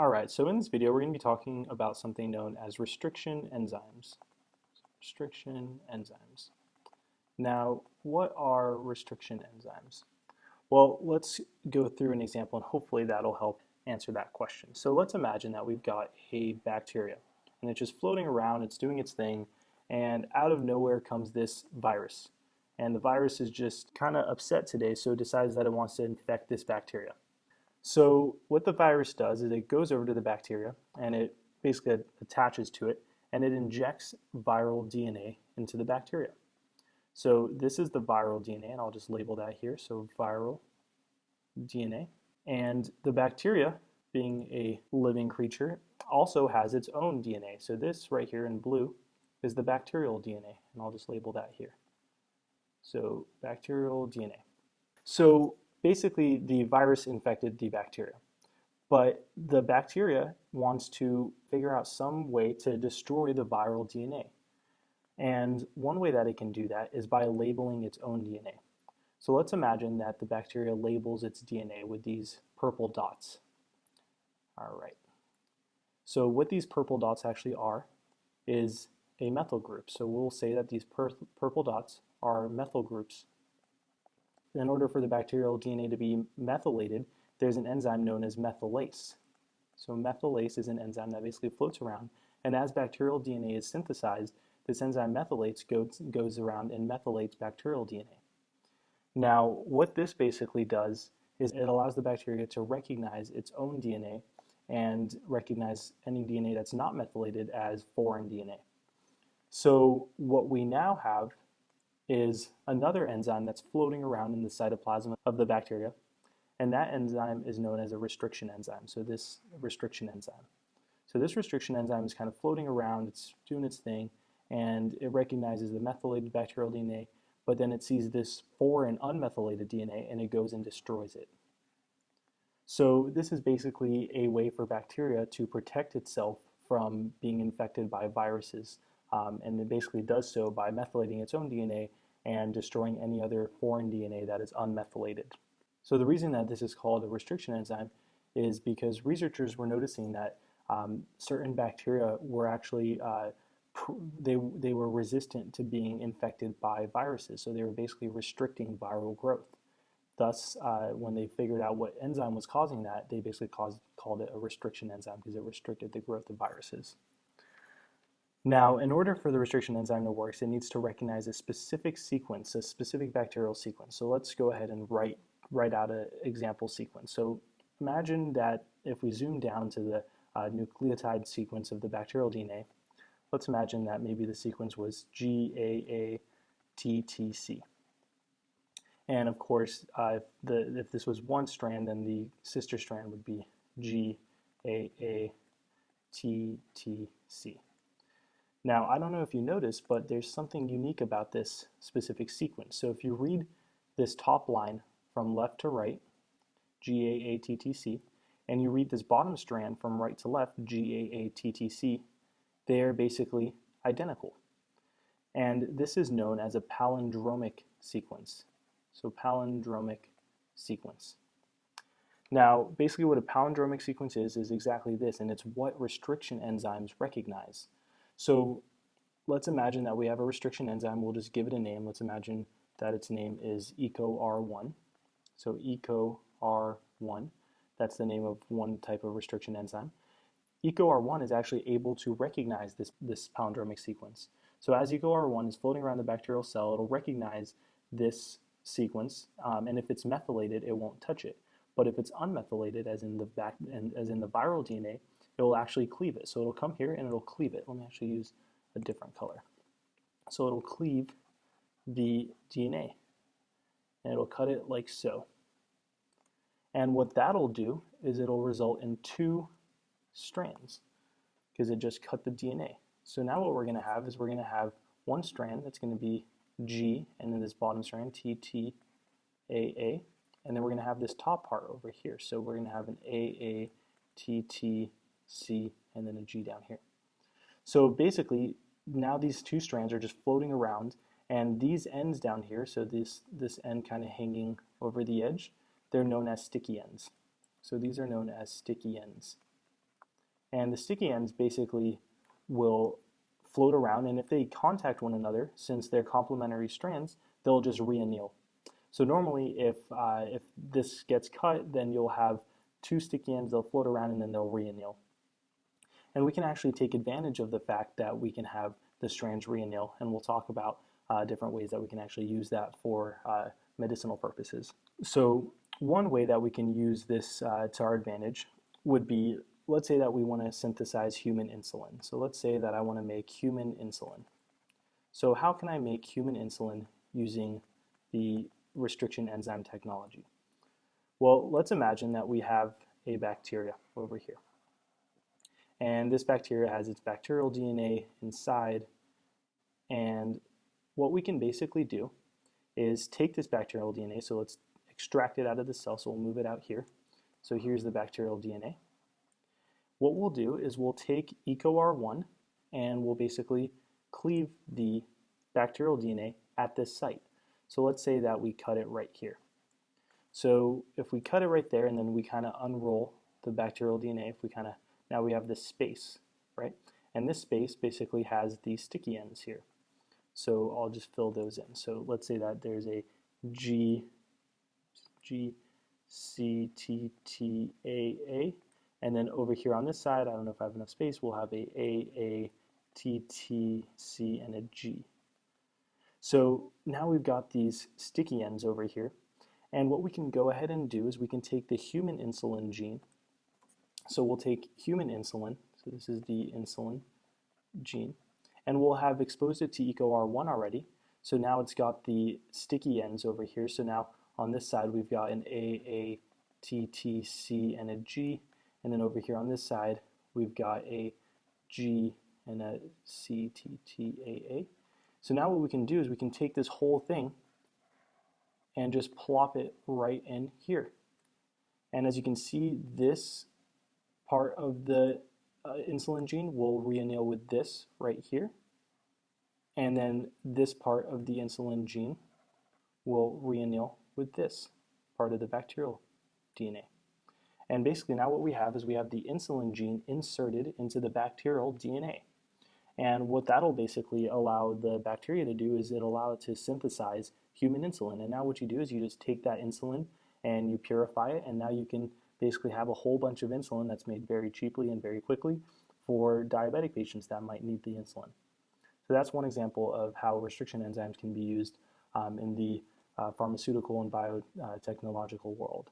Alright, so in this video we're going to be talking about something known as restriction enzymes. Restriction enzymes. Now, what are restriction enzymes? Well, let's go through an example and hopefully that'll help answer that question. So let's imagine that we've got a bacteria and it's just floating around, it's doing its thing, and out of nowhere comes this virus. And the virus is just kind of upset today, so it decides that it wants to infect this bacteria. So what the virus does is it goes over to the bacteria and it basically attaches to it and it injects viral DNA into the bacteria. So this is the viral DNA and I'll just label that here. So viral DNA. And the bacteria, being a living creature, also has its own DNA. So this right here in blue is the bacterial DNA and I'll just label that here. So bacterial DNA. So basically the virus infected the bacteria. But the bacteria wants to figure out some way to destroy the viral DNA. And one way that it can do that is by labeling its own DNA. So let's imagine that the bacteria labels its DNA with these purple dots. All right. So what these purple dots actually are is a methyl group. So we'll say that these pur purple dots are methyl groups in order for the bacterial DNA to be methylated, there's an enzyme known as methylase. So methylase is an enzyme that basically floats around, and as bacterial DNA is synthesized, this enzyme methylates goes, goes around and methylates bacterial DNA. Now, what this basically does is it allows the bacteria to recognize its own DNA and recognize any DNA that's not methylated as foreign DNA. So what we now have is another enzyme that's floating around in the cytoplasm of the bacteria, and that enzyme is known as a restriction enzyme, so this restriction enzyme. So this restriction enzyme is kind of floating around, it's doing its thing, and it recognizes the methylated bacterial DNA, but then it sees this foreign unmethylated DNA and it goes and destroys it. So this is basically a way for bacteria to protect itself from being infected by viruses um, and it basically does so by methylating its own DNA and destroying any other foreign DNA that is unmethylated. So the reason that this is called a restriction enzyme is because researchers were noticing that um, certain bacteria were actually uh, they, they were resistant to being infected by viruses, so they were basically restricting viral growth. Thus, uh, when they figured out what enzyme was causing that, they basically caused, called it a restriction enzyme because it restricted the growth of viruses. Now, in order for the restriction enzyme to work, it needs to recognize a specific sequence, a specific bacterial sequence. So let's go ahead and write, write out an example sequence. So imagine that if we zoom down to the uh, nucleotide sequence of the bacterial DNA, let's imagine that maybe the sequence was GAATTC. And of course, uh, if, the, if this was one strand, then the sister strand would be GAATTC. Now, I don't know if you noticed, but there's something unique about this specific sequence. So if you read this top line from left to right, G-A-A-T-T-C, and you read this bottom strand from right to left, G-A-A-T-T-C, they're basically identical. And this is known as a palindromic sequence. So palindromic sequence. Now, basically what a palindromic sequence is, is exactly this, and it's what restriction enzymes recognize. So let's imagine that we have a restriction enzyme. We'll just give it a name. Let's imagine that its name is EcoR1. So EcoR1, that's the name of one type of restriction enzyme. EcoR1 is actually able to recognize this, this palindromic sequence. So as EcoR1 is floating around the bacterial cell, it'll recognize this sequence, um, and if it's methylated, it won't touch it. But if it's unmethylated, as in the back, as in the viral DNA, it will actually cleave it. So it'll come here and it'll cleave it. Let me actually use a different color. So it'll cleave the DNA and it'll cut it like so. And what that'll do is it'll result in two strands because it just cut the DNA. So now what we're going to have is we're going to have one strand that's going to be G and then this bottom strand T T A A and then we're going to have this top part over here. So we're going to have an A A T T C, and then a G down here. So basically, now these two strands are just floating around, and these ends down here, so this, this end kind of hanging over the edge, they're known as sticky ends. So these are known as sticky ends. And the sticky ends basically will float around, and if they contact one another, since they're complementary strands, they'll just reanneal. So normally, if, uh, if this gets cut, then you'll have two sticky ends, they'll float around, and then they'll reanneal. And we can actually take advantage of the fact that we can have the strands reanneal, and we'll talk about uh, different ways that we can actually use that for uh, medicinal purposes. So one way that we can use this uh, to our advantage would be, let's say that we want to synthesize human insulin. So let's say that I want to make human insulin. So how can I make human insulin using the restriction enzyme technology? Well, let's imagine that we have a bacteria over here. And this bacteria has its bacterial DNA inside. And what we can basically do is take this bacterial DNA, so let's extract it out of the cell, so we'll move it out here. So here's the bacterial DNA. What we'll do is we'll take EcoR1 and we'll basically cleave the bacterial DNA at this site. So let's say that we cut it right here. So if we cut it right there and then we kind of unroll the bacterial DNA, if we kind of now we have this space, right? And this space basically has these sticky ends here. So I'll just fill those in. So let's say that there's a G, G, C, T, T, A, A. And then over here on this side, I don't know if I have enough space, we'll have a A, A, T, T, C, and a G. So now we've got these sticky ends over here. And what we can go ahead and do is we can take the human insulin gene so we'll take human insulin, so this is the insulin gene, and we'll have exposed it to EcoR1 already. So now it's got the sticky ends over here. So now on this side we've got an A, A, T, T, C, and a G. And then over here on this side we've got a G and a C, T, T, A, A. So now what we can do is we can take this whole thing and just plop it right in here. And as you can see, this part of the uh, insulin gene will reanneal with this right here. And then this part of the insulin gene will reanneal with this part of the bacterial DNA. And basically now what we have is we have the insulin gene inserted into the bacterial DNA. And what that'll basically allow the bacteria to do is it'll allow it to synthesize human insulin. And now what you do is you just take that insulin and you purify it and now you can basically have a whole bunch of insulin that's made very cheaply and very quickly for diabetic patients that might need the insulin. So that's one example of how restriction enzymes can be used um, in the uh, pharmaceutical and biotechnological world.